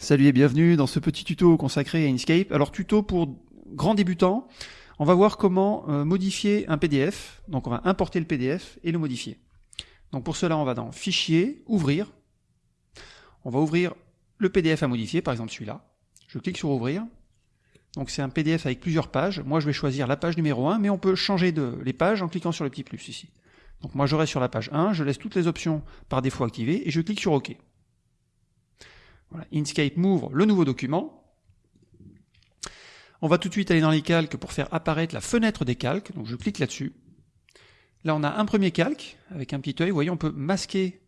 Salut et bienvenue dans ce petit tuto consacré à Inkscape. Alors tuto pour grands débutants, on va voir comment euh, modifier un PDF. Donc on va importer le PDF et le modifier. Donc pour cela on va dans Fichier, Ouvrir. On va ouvrir le PDF à modifier, par exemple celui-là. Je clique sur Ouvrir. Donc c'est un PDF avec plusieurs pages. Moi je vais choisir la page numéro 1, mais on peut changer de, les pages en cliquant sur le petit plus ici. Donc moi je reste sur la page 1, je laisse toutes les options par défaut activées et je clique sur OK. Inkscape m'ouvre le nouveau document. On va tout de suite aller dans les calques pour faire apparaître la fenêtre des calques. Donc je clique là-dessus. Là on a un premier calque avec un petit œil. Vous voyez, on peut masquer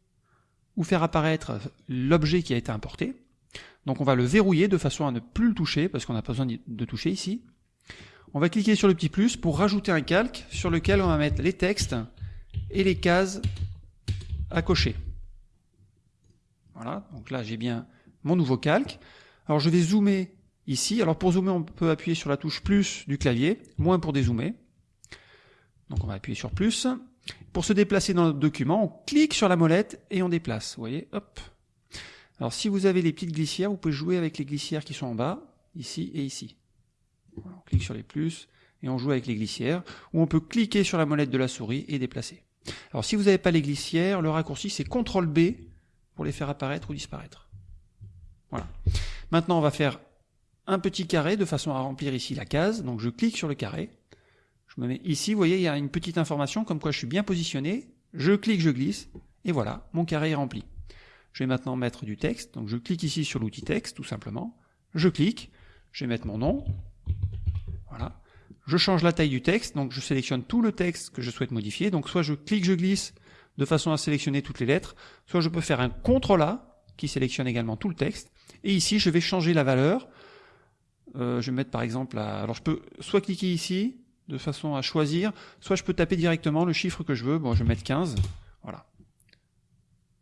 ou faire apparaître l'objet qui a été importé. Donc on va le verrouiller de façon à ne plus le toucher parce qu'on n'a pas besoin de toucher ici. On va cliquer sur le petit plus pour rajouter un calque sur lequel on va mettre les textes et les cases à cocher. Voilà, donc là j'ai bien mon nouveau calque. Alors je vais zoomer ici. Alors pour zoomer, on peut appuyer sur la touche plus du clavier, moins pour dézoomer. Donc on va appuyer sur plus. Pour se déplacer dans le document, on clique sur la molette et on déplace. Vous voyez, hop. Alors si vous avez les petites glissières, vous pouvez jouer avec les glissières qui sont en bas, ici et ici. on clique sur les plus et on joue avec les glissières, ou on peut cliquer sur la molette de la souris et déplacer. Alors si vous n'avez pas les glissières, le raccourci c'est CTRL B pour les faire apparaître ou disparaître. Voilà. Maintenant, on va faire un petit carré de façon à remplir ici la case. Donc je clique sur le carré. Je me mets ici, vous voyez, il y a une petite information comme quoi je suis bien positionné. Je clique, je glisse, et voilà, mon carré est rempli. Je vais maintenant mettre du texte. Donc je clique ici sur l'outil texte, tout simplement. Je clique, je vais mettre mon nom. Voilà. Je change la taille du texte, donc je sélectionne tout le texte que je souhaite modifier. Donc soit je clique, je glisse de façon à sélectionner toutes les lettres, soit je peux faire un CTRL A qui sélectionne également tout le texte, et ici, je vais changer la valeur. Euh, je vais mettre par exemple, alors je peux soit cliquer ici, de façon à choisir, soit je peux taper directement le chiffre que je veux. Bon, je vais mettre 15, voilà.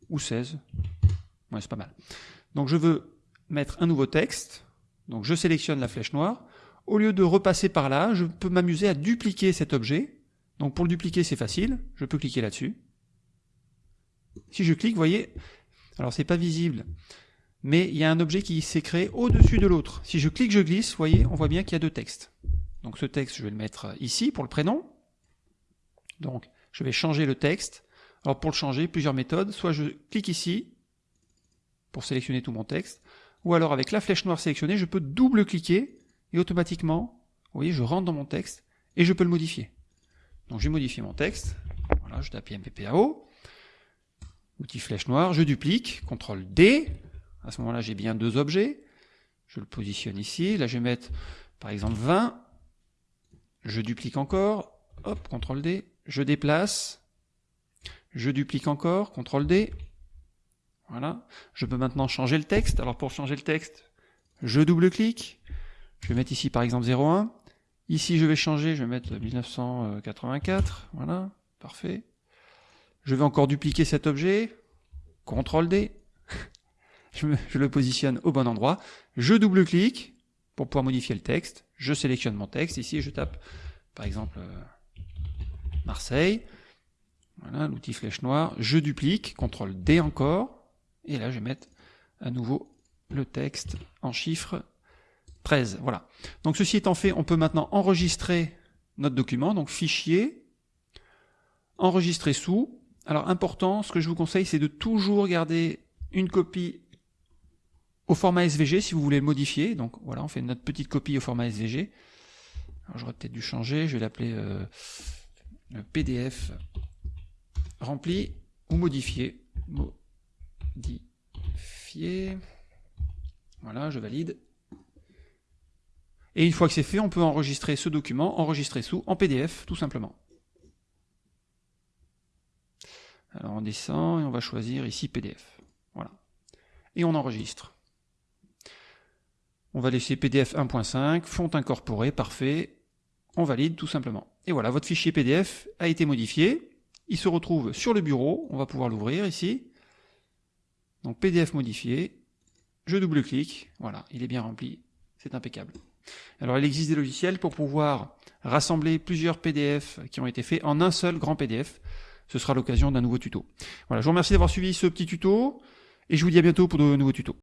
Ou 16. Ouais, c'est pas mal. Donc je veux mettre un nouveau texte. Donc je sélectionne la flèche noire. Au lieu de repasser par là, je peux m'amuser à dupliquer cet objet. Donc pour le dupliquer, c'est facile. Je peux cliquer là-dessus. Si je clique, vous voyez, alors c'est pas visible, mais il y a un objet qui s'est créé au-dessus de l'autre. Si je clique, je glisse, vous voyez, on voit bien qu'il y a deux textes. Donc ce texte, je vais le mettre ici pour le prénom. Donc je vais changer le texte. Alors pour le changer, plusieurs méthodes. Soit je clique ici pour sélectionner tout mon texte, ou alors avec la flèche noire sélectionnée, je peux double-cliquer et automatiquement, vous voyez, je rentre dans mon texte et je peux le modifier. Donc je vais modifier mon texte. Voilà, je tape MPPAO. Outil flèche noire, je duplique, CTRL D, à ce moment-là, j'ai bien deux objets. Je le positionne ici. Là, je vais mettre, par exemple, 20. Je duplique encore. Hop, CTRL D. Je déplace. Je duplique encore. CTRL D. Voilà. Je peux maintenant changer le texte. Alors, pour changer le texte, je double-clique. Je vais mettre ici, par exemple, 01. Ici, je vais changer. Je vais mettre 1984. Voilà. Parfait. Je vais encore dupliquer cet objet. CTRL D je, le positionne au bon endroit, je double-clique pour pouvoir modifier le texte, je sélectionne mon texte, ici je tape par exemple euh, Marseille, voilà l'outil flèche noire, je duplique, CTRL D encore, et là je vais mettre à nouveau le texte en chiffres 13, voilà. Donc ceci étant fait, on peut maintenant enregistrer notre document, donc fichier, enregistrer sous. Alors important, ce que je vous conseille, c'est de toujours garder une copie au format SVG si vous voulez le modifier. Donc voilà, on fait notre petite copie au format SVG. J'aurais peut-être dû changer, je vais l'appeler euh, PDF rempli ou modifié. Voilà, je valide. Et une fois que c'est fait, on peut enregistrer ce document, enregistrer sous, en PDF, tout simplement. Alors on descend et on va choisir ici PDF. Voilà. Et on enregistre. On va laisser PDF 1.5, font incorporé, parfait. On valide tout simplement. Et voilà, votre fichier PDF a été modifié. Il se retrouve sur le bureau. On va pouvoir l'ouvrir ici. Donc PDF modifié. Je double-clique. Voilà, il est bien rempli. C'est impeccable. Alors il existe des logiciels pour pouvoir rassembler plusieurs PDF qui ont été faits en un seul grand PDF. Ce sera l'occasion d'un nouveau tuto. Voilà, je vous remercie d'avoir suivi ce petit tuto et je vous dis à bientôt pour de nouveaux tutos.